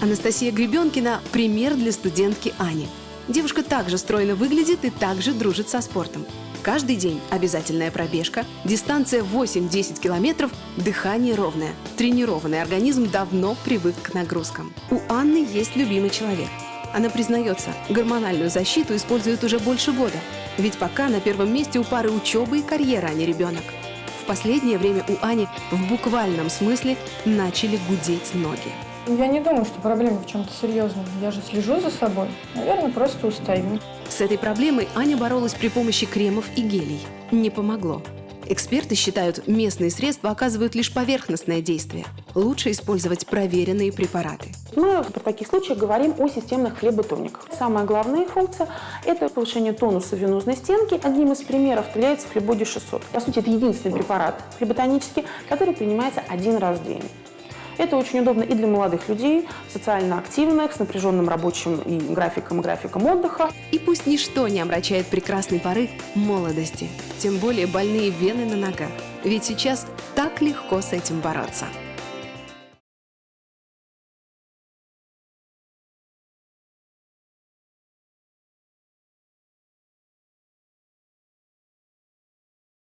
Анастасия Гребенкина – пример для студентки Ани. Девушка также стройно выглядит и также дружит со спортом. Каждый день обязательная пробежка, дистанция 8-10 километров, дыхание ровное. Тренированный организм давно привык к нагрузкам. У Анны есть любимый человек. Она признается, гормональную защиту использует уже больше года. Ведь пока на первом месте у пары учеба и карьера, а не ребенок. В последнее время у Ани в буквальном смысле начали гудеть ноги. Я не думаю, что проблема в чем-то серьезном. Я же слежу за собой. Наверное, просто устаю. С этой проблемой Аня боролась при помощи кремов и гелей. Не помогло. Эксперты считают, местные средства оказывают лишь поверхностное действие. Лучше использовать проверенные препараты. Мы в таких случаях говорим о системных хлеботониках. Самая главная функция – это повышение тонуса венозной стенки. Одним из примеров является флебоди 600. По сути, это единственный препарат флеботонический, который принимается один раз в день. Это очень удобно и для молодых людей, социально активных, с напряженным рабочим и графиком, и графиком отдыха. И пусть ничто не омрачает прекрасной поры молодости, тем более больные вены на ногах. Ведь сейчас так легко с этим бороться.